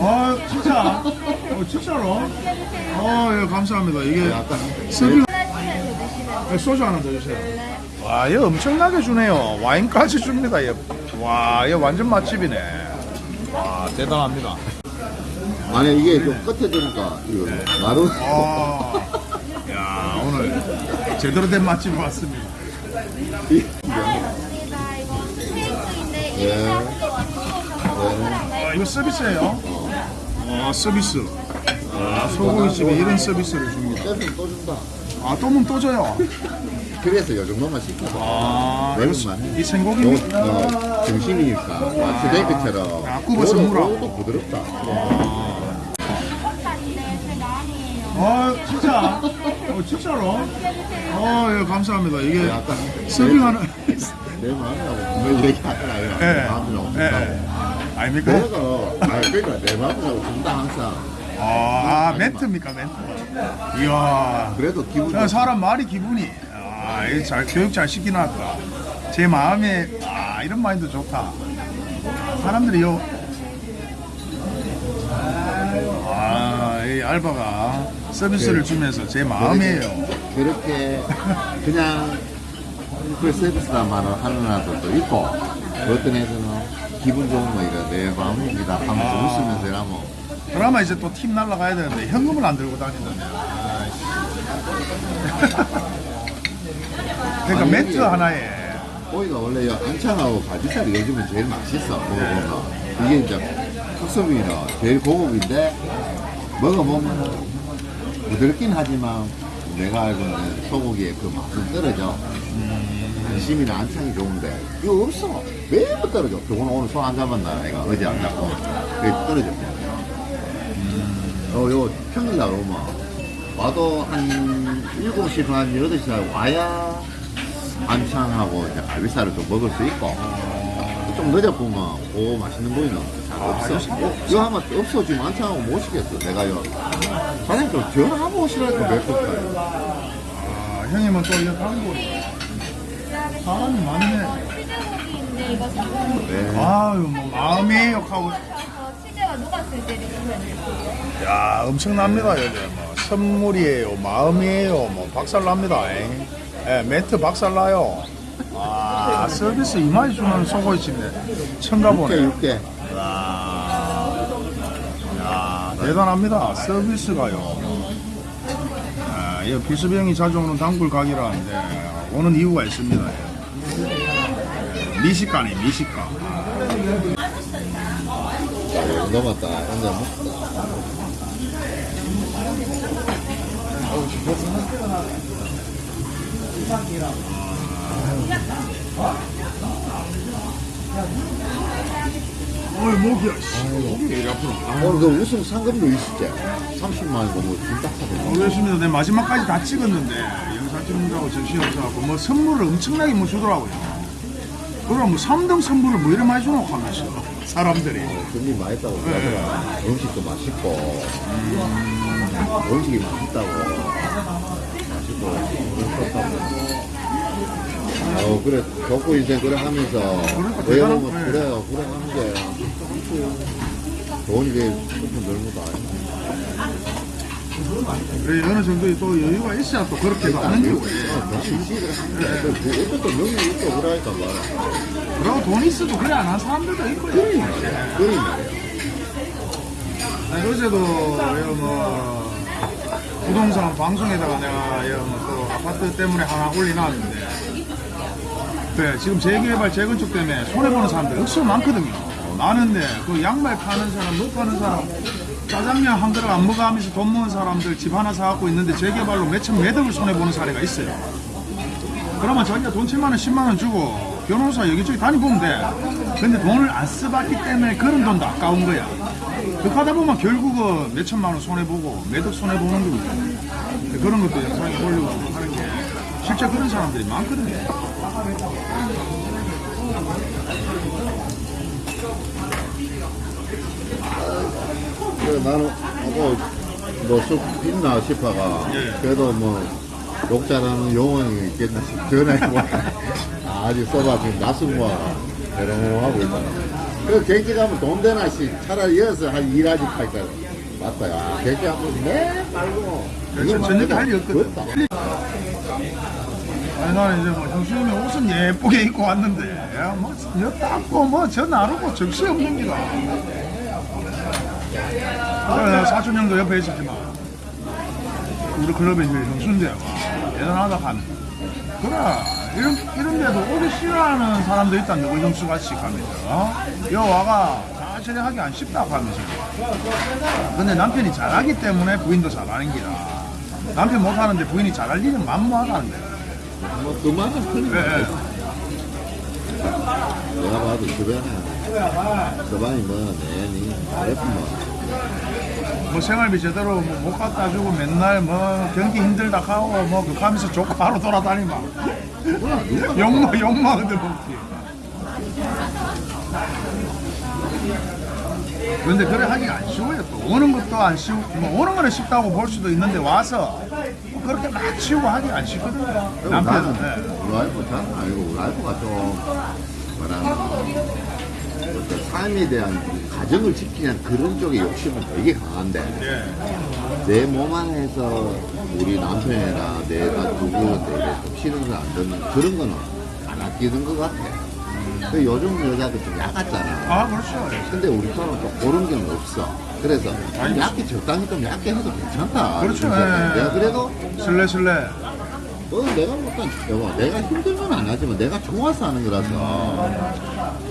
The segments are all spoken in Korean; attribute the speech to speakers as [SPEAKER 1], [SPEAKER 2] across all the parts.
[SPEAKER 1] 아 진짜? 어 진짜로? 어 예, 감사합니다. 이게 서빙 네, 소주 하나 더 주세요. 와, 얘 엄청나게 주네요. 와인까지 줍니다. 얘. 와, 얘 완전 맛집이네. 와, 대단합니다.
[SPEAKER 2] 아니 이게 좀 끝에 주니까 이거 나름
[SPEAKER 1] 아, 야, 오늘 제대로 된 맛집 왔습니다.
[SPEAKER 2] 예.
[SPEAKER 3] 이게 네.
[SPEAKER 1] 아, 이거 서비스예요? 아, 서비스. 아, 소고기집에 이런 서비스를 줍니다.
[SPEAKER 2] 떼면 또 준다.
[SPEAKER 1] 아, 또면 또 줘요.
[SPEAKER 2] 그래서 요 정도만 시켜서
[SPEAKER 1] 아, 이거
[SPEAKER 2] 매운만 해.
[SPEAKER 1] 이 생고기입니까?
[SPEAKER 2] 요, 어, 중심이니까 스테이크처럼
[SPEAKER 1] 아, 굽어서 물어.
[SPEAKER 2] 도 부드럽다.
[SPEAKER 3] 마음이에요.
[SPEAKER 1] 아, 진짜? 어, 진짜로? 어, 예, 감사합니다. 이게 서빙하는.
[SPEAKER 2] 내 마음이라고 얘기하잖아요.
[SPEAKER 1] 예.
[SPEAKER 2] 내
[SPEAKER 1] 예.
[SPEAKER 2] 준다고.
[SPEAKER 1] 아닙니까?
[SPEAKER 2] 내가 아니 그러니까 내 마음이라고 준다 항상.
[SPEAKER 1] 아, 멘트입니까, 멘트? 이야.
[SPEAKER 2] 그래도 기분
[SPEAKER 1] 그냥 사람 말이 기분이. 아, 이잘 교육 잘 시키놨다. 제 마음에, 아, 이런 마인드 좋다. 사람들이 요. 아, 이 알바가 서비스를 주면서 제 마음이에요.
[SPEAKER 2] 그렇게 그냥 그 서비스란 말을 하는 애들도 있고 어떤 애들은 기분 좋은 거 이래 내 마음입니다 하면서
[SPEAKER 1] 아.
[SPEAKER 2] 웃으면서 이러면
[SPEAKER 1] 그나마 이제 또 팀 날라가야 되는데 현금을 안 들고 다니던데. 그러니까
[SPEAKER 2] 아니, 이게-
[SPEAKER 1] 하나에.
[SPEAKER 2] 고기가 원래 이 안창하고 가지살이 요즘은 제일 맛있어 먹어보면 이게 이제 특수비는 제일 고급인데 먹어보면 부드럽긴 하지만 내가 알고 있는 소고기의 그 맛은 떨어져 안심이나 안창이 좋은데. 이거 없어. 매번 떨어져. 저거는 오늘 손 안 잡았나? 내가 어제 안 잡고. 그게 떨어졌대. 어, 요 평일날 오면 와도 한 7시 반, 8시 와야 안창하고 이제 갈비살을 좀 먹을 수 있고. 좀 늦어보면 오 맛있는 부위는 잘 없어. 어, 이거 하면 없어 지금 안창하고 못 시겠어. 내가 요 사장님 좀 전화하고 오시라니까 몇 번까지
[SPEAKER 1] 아, 형님은 또 이거 한국 사람이 많네.
[SPEAKER 3] 치즈고기인데 이거 사고
[SPEAKER 2] 네.
[SPEAKER 1] 아유 뭐 마음이
[SPEAKER 3] 녹았을 때 될게요.
[SPEAKER 1] 야 엄청납니다 여기 뭐 선물이에요 마음이에요 뭐 박살납니다 잉. 예, 멘트 박살나요. 아 서비스 이마이 주는 소고기집네. 청가보네.
[SPEAKER 2] 육개 육개.
[SPEAKER 1] 야 대단합니다. 서비스가요. 아, 이 비수병이 자주 오는 단골 가게라는데 오는 이유가 있습니다. 예, 미식가네 미식가.
[SPEAKER 2] 자, 넘었다. 혼자 먹다
[SPEAKER 1] 어이 목이야 씨. 목이 왜 이리
[SPEAKER 2] 오늘 그 우승 상금도 있었지. 30만 원이고 뭐 준다 하더라고
[SPEAKER 1] 모르겠습니다. 내 마지막까지 다 찍었는데 정신이 없어갖고 뭐 선물을 엄청나게 뭐 주더라고요. 그럼 뭐 3등 선물을 뭐 이래 많이 주노 하면서 사람들이.
[SPEAKER 2] 준비 많이 했다고 그러더라 음식도 맛있고. 음식이 맛있다고. 맛있고. 맛있다고. 어 그래 덕구 인생 그래 하면서
[SPEAKER 1] 그러니까 거네.
[SPEAKER 2] 그래요. 그래 하는 게 돈이 게 조금 넓은 거 아니야
[SPEAKER 1] 그래 어느 정도 또 여유가 있어야 또 그렇게 도 하는 거고.
[SPEAKER 2] 그것도 명이 있고 그러니까 말이야
[SPEAKER 1] 그리고 돈 있어도 그래 안 하는 사람들도.
[SPEAKER 2] 그러니 말이야
[SPEAKER 1] 아니, 어제도 뭐 부동산 방송에다가 내가 뭐또 아파트 때문에 하나 올려놨는데. 그래 지금 재개발 재건축 때문에 손해보는 사람들이 억수로 많거든요. 많은데 그 양말 파는 사람 못 파는 사람 짜장면 한 그릇 안 먹어 하면서 돈 모은 사람들 집 하나 사갖고 있는데 재개발로 몇천 매덕을 손해보는 사례가 있어요. 그러면 자기가 돈 7만 원 10만 원 주고 변호사 여기저기 다니보면 돼. 근데 돈을 안 써봤기 때문에 그런 돈도 아까운 거야. 그렇게 하다 보면 결국은 몇천만 원 손해보고 매덕 손해보는 거거든 그런 것도 영상에 올리고 하는 게 실제 그런 사람들이 많거든요
[SPEAKER 2] 그래 나는 뭐뭐쑥 있나 싶어가
[SPEAKER 1] 예.
[SPEAKER 2] 그래도 뭐 욕자라는 용어는 있겠나 싶 전화해보 아직 써봐 지금 낯선 거야 대롱대롱 하고 있잖아 그 객지 가면 돈 되나 씨 차라리 이어서 한 일하지 할까 맞다 야 객지 가면 매 말고
[SPEAKER 1] 그렇죠. 저녁에 할일 없거든. 아니 나는 이제 뭐 형수님이 옷은 예쁘게 입고 왔는데 야, 뭐, 여 닦고 뭐저 나르고 적시 없는 기다. 그래 사촌 형도 옆에 있었지만 우리 클럽에 이제 형수인데 와 대단하다 하면. 그래 이런 이런 데도 오기 싫어하는 사람도 있다. 누구 형수 같이 가면서. 어? 여 와가 천천히 하기 안 쉽다 하면서. 근데 남편이 잘하기 때문에 부인도 잘하는 기라. 남편 못하는데 부인이 잘할 일은 만무하다는 거야
[SPEAKER 2] 뭐그 틀린
[SPEAKER 1] 예,
[SPEAKER 2] 거야.
[SPEAKER 1] 예.
[SPEAKER 2] 내가 봐도 주변에 서방이 뭐 내니 예쁜 뭐.
[SPEAKER 1] 뭐 생활비 제대로 뭐 못 갖다 주고 맨날 뭐 경기 힘들다 하고 뭐 그거 하면서 좋고 하루 돌아다니마.
[SPEAKER 2] 누가
[SPEAKER 1] 욕마 욕마는데 먹지 근데 그래 하기가 안 쉬워요 또 오는 것도 안 쉬워 뭐 오는 거는 쉽다고 볼 수도 있는데 와서 뭐 그렇게 막 치우고 하기가 안 쉽거든요 남편은 네.
[SPEAKER 2] 우리 와이프 잘 알고 우리 와이프가 좀 뭐라 어떤 삶에 대한 가정을 지키는 그런 쪽에 욕심은 되게 강한데
[SPEAKER 1] 예.
[SPEAKER 2] 내몸 안에서 우리 남편이나 내가 누구한테 좀거안 듣는 그런 거는 안 아끼는 것 같아. 그 요즘 여자들 좀 약았잖아.
[SPEAKER 1] 아 그렇죠
[SPEAKER 2] 근데 우리처럼 좀 그런 게 없어. 그래서 좀 얇게 적당히 좀 얇게 해도 괜찮다.
[SPEAKER 1] 그렇죠,
[SPEAKER 2] 진짜.
[SPEAKER 1] 예.
[SPEAKER 2] 내가 그래도
[SPEAKER 1] 슬레슬레
[SPEAKER 2] 어, 내가 못한 여보, 내가 힘들면 안 하지만 내가 좋아서 하는 거라서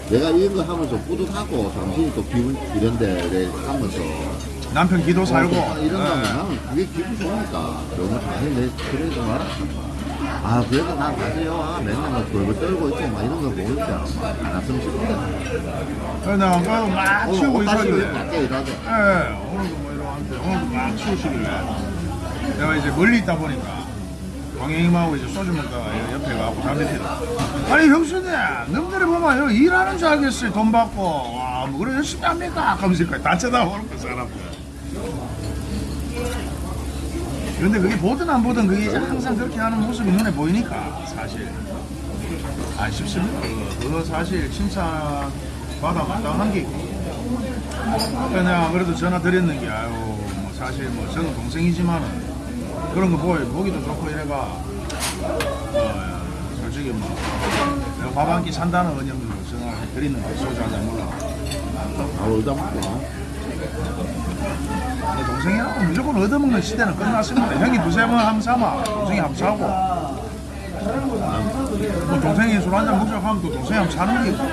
[SPEAKER 2] 내가 이런 거 하면서 뿌듯하고 당신이 또 기분 이런 데를 하면서
[SPEAKER 1] 남편 기도 살고
[SPEAKER 2] 어, 이런 거 하면
[SPEAKER 1] 예.
[SPEAKER 2] 나는 그게 기분 좋으니까 너무 당연히 내 그러지 마라 아 그래도 난 가세요 아, 맨날 막 돌고 떨고 있고 막 이런 거 보니까 안 왔으면 싶은데
[SPEAKER 1] 그래서 내가 그래도 막
[SPEAKER 2] 오늘
[SPEAKER 1] 치우고 있었는데
[SPEAKER 2] 밖에 일하자
[SPEAKER 1] 예, 오늘도 뭐 이러는데 오늘도 막 치우시길래. 내가 이제 멀리 있다 보니까 광영님하고 이제 소주 먹다가 옆에 가고 담배 피다 아니 형수님 너희들이 보면 여기 일하는 줄 알겠어요. 돈 받고. 와뭐 그래 열심히 합니까? 하면서 다 쳐다보는 거 사람들 그런데 그게 보든 안 보든 그게 항상 그렇게 하는 모습이 눈에 보이니까 사실. 안 쉽습니다. 그거, 사실 칭찬 받아 마땅 한 게 있고. 그래서 내가 그래도 전화 드렸는 게 아유 뭐 사실 뭐 저는 동생이지만은 그런 거 보이 보기도 좋고 이래가. 어, 솔직히 뭐 내가 밥 한 끼 산다는 은영으로 전화 드리는 거 소주 한잔 몰라
[SPEAKER 2] 아 울다 먹고
[SPEAKER 1] 내 동생이라고 무조건 얻어먹는 시대는 끝났습니다. 형이 두세 번 삼아 동생이 한번 사고. 뭐 동생이 술 한잔 먹자고 하면 또 동생이 한번 사는 게 있고